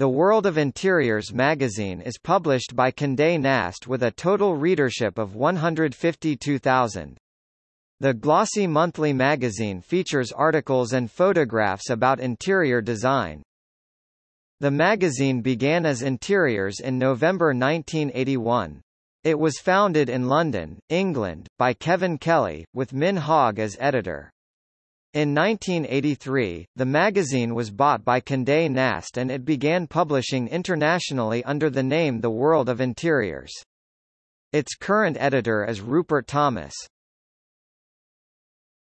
The World of Interiors magazine is published by Condé Nast with a total readership of 152,000. The glossy monthly magazine features articles and photographs about interior design. The magazine began as Interiors in November 1981. It was founded in London, England, by Kevin Kelly, with Min Hogg as editor. In 1983, the magazine was bought by Condé Nast and it began publishing internationally under the name The World of Interiors. Its current editor is Rupert Thomas.